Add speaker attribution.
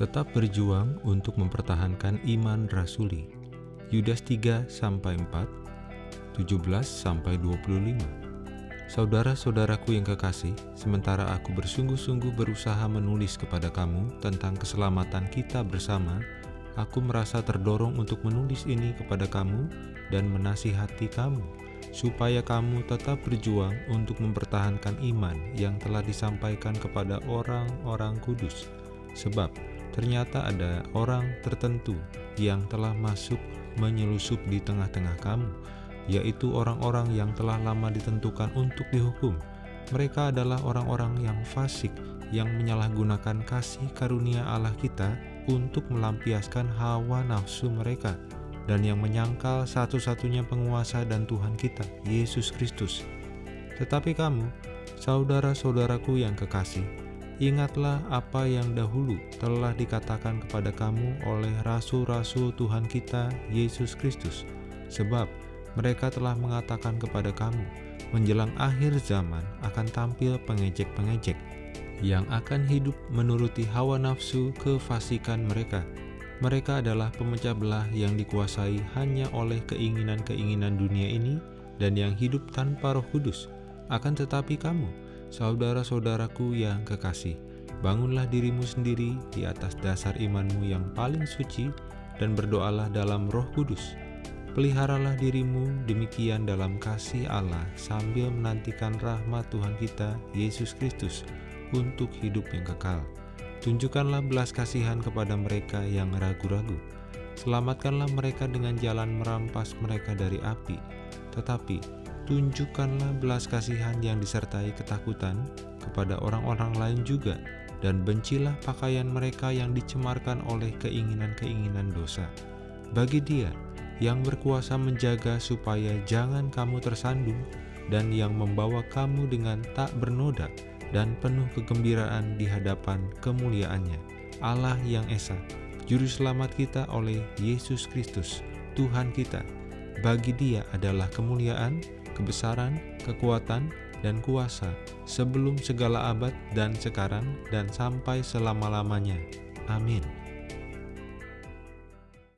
Speaker 1: Tetap berjuang untuk mempertahankan iman rasuli. Yudas 3 sampai 4, 17 sampai 25. Saudara-saudaraku yang kekasih, sementara aku bersungguh-sungguh berusaha menulis kepada kamu tentang keselamatan kita bersama, aku merasa terdorong untuk menulis ini kepada kamu dan menasihati kamu, supaya kamu tetap berjuang untuk mempertahankan iman yang telah disampaikan kepada orang-orang kudus. Sebab ternyata ada orang tertentu yang telah masuk menyelusup di tengah-tengah kamu, yaitu orang-orang yang telah lama ditentukan untuk dihukum. Mereka adalah orang-orang yang fasik, yang menyalahgunakan kasih karunia Allah kita untuk melampiaskan hawa nafsu mereka, dan yang menyangkal satu-satunya penguasa dan Tuhan kita, Yesus Kristus. Tetapi kamu, saudara-saudaraku yang kekasih, ingatlah apa yang dahulu telah dikatakan kepada kamu oleh rasul-rasul Tuhan kita, Yesus Kristus. Sebab mereka telah mengatakan kepada kamu, menjelang akhir zaman akan tampil pengejek-pengejek, yang akan hidup menuruti hawa nafsu kefasikan mereka. Mereka adalah pemecah belah yang dikuasai hanya oleh keinginan-keinginan dunia ini dan yang hidup tanpa roh kudus. Akan tetapi kamu, saudara-saudaraku yang kekasih, bangunlah dirimu sendiri di atas dasar imanmu yang paling suci dan berdoalah dalam roh kudus Peliharalah dirimu demikian dalam kasih Allah sambil menantikan rahmat Tuhan kita, Yesus Kristus, untuk hidup yang kekal. Tunjukkanlah belas kasihan kepada mereka yang ragu-ragu. Selamatkanlah mereka dengan jalan merampas mereka dari api. Tetapi, tunjukkanlah belas kasihan yang disertai ketakutan kepada orang-orang lain juga, dan bencilah pakaian mereka yang dicemarkan oleh keinginan-keinginan dosa. Bagi dia, yang berkuasa menjaga supaya jangan kamu tersandung dan yang membawa kamu dengan tak bernoda dan penuh kegembiraan di hadapan kemuliaannya. Allah yang Esa, Juru Selamat kita oleh Yesus Kristus, Tuhan kita. Bagi dia adalah kemuliaan, kebesaran, kekuatan, dan kuasa sebelum segala abad dan sekarang dan sampai selama-lamanya. Amin.